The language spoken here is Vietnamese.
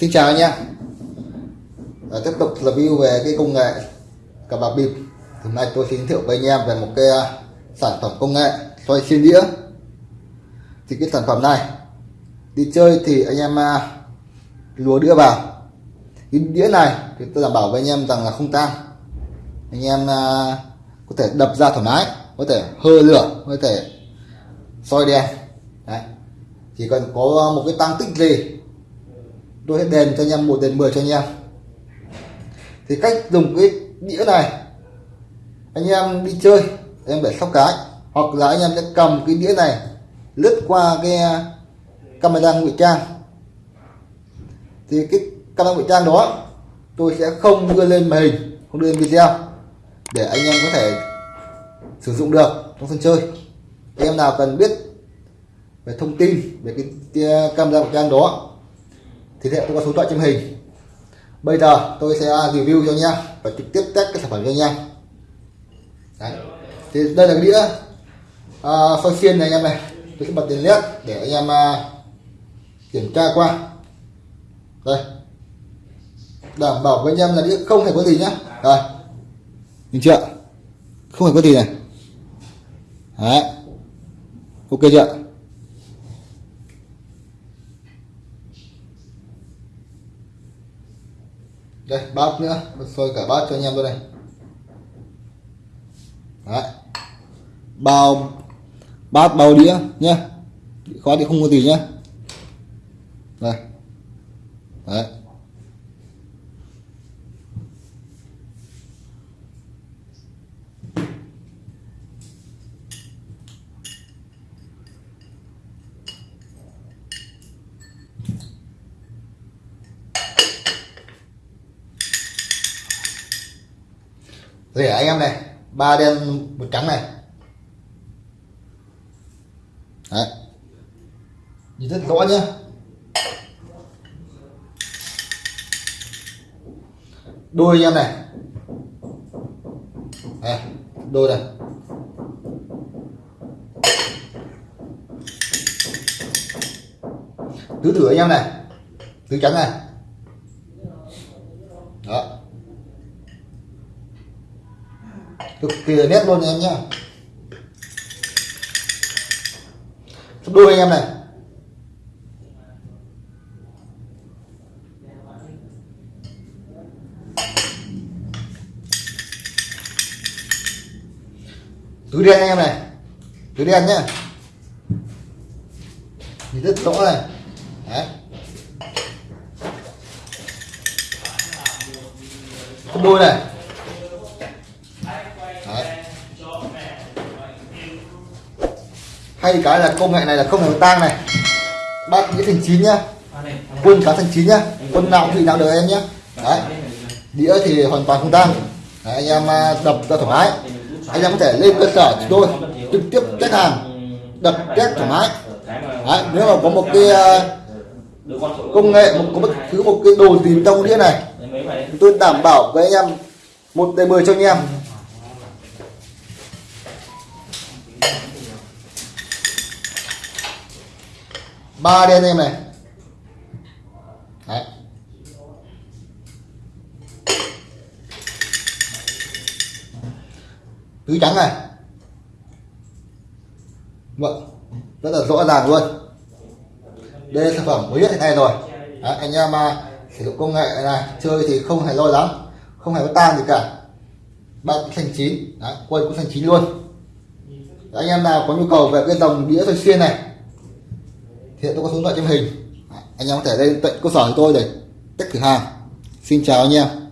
Xin chào anh em à, ờ, Tiếp tục review về cái công nghệ cờ bạc bịp. Hôm nay tôi xin giới thiệu với anh em về một cái ờ, sản phẩm công nghệ xoay xiên đĩa. Thì cái sản phẩm này Đi chơi thì anh em ờ, lúa đĩa vào. Cái đĩa này thì tôi đảm bảo với anh em rằng là không tan. Anh em có thể đập ra thoải mái Có thể hơ lửa, có thể soi đèn. Đấy. Chỉ cần có một cái tăng tích gì tôi sẽ đền cho anh em, một đền 10 cho anh em. Thì cách dùng cái đĩa này, anh em đi chơi em để sóc cái, hoặc là anh em sẽ cầm cái đĩa này, lướt qua cái ờ, camera ngụy trang. Thì cái camera ngụy trang đó, tôi sẽ không đưa lên màn hình, không đưa lên video, để anh em có thể sử dụng được trong sân chơi. Anh em nào cần biết về thông tin về cái ờ, camera ngụy trang đó thì hiện tôi có số điện thoại trên hình. Bây giờ tôi sẽ review cho anh em và trực tiếp test cái sản phẩm cho anh em Đấy. thì đây là cái đĩa à, soi xiên này anh em này. Tôi sẽ bật đèn led để anh em à, kiểm tra qua. Đây. Đảm bảo với anh em là đĩa không hề có gì nhá. Rồi. Nhìn chưa? Không hề có gì này. Đấy. ok chưa? Đây, bát nữa. Soi cả bát cho anh em luôn này đấy. Bao, bát bao đĩa nhá. Khó thì không có gì nhá. Đây. Đấy. Rẻ anh em này ba đen một trắng này. Đấy. Nhìn rất rõ nhá. Đôi anh em này. Đây, đôi này. Tứ thử anh em này. Tứ trắng này đó cực kỳ nét luôn anh em sắp đôi anh em này. Túi đen anh em này. Túi đen nhá. Nhìn rất rõ này. Đấy. Đôi này. Hay cái là công nghệ này là không hề tang này. Bác đĩa thành chín nhá. Quân cá thành chín nhá. Quân nào thì nào được em nhá. Đấy. Đĩa thì hoàn toàn không tang. Anh em à, đập ra thoải mái. Anh em có thể lên cơ sở chúng tôi trực tiếp test hàng đập test thoải mái. Đấy, nếu mà có một cái à, công nghệ một có bất cứ một cái đồ gì trong đĩa này tôi đảm bảo với anh em một đề mười cho anh em. Ba đi anh em này. Đấy. tứ trắng này. Vâng rất là rõ ràng luôn. Đây là sản phẩm mới nhất hiện nay rồi. Đấy, anh em mà sử dụng công nghệ này chơi thì không hề lo lắng không hề có tan gì cả. Bạn thành chín. Đấy, quay cũng thành chín luôn. Đấy, anh em nào có nhu cầu về cái dòng đĩa xoay xuyên này hiện tôi có số điện thoại trong hình. Anh em có thể lên tận cơ sở của tôi để test thử hàng. Xin chào anh em.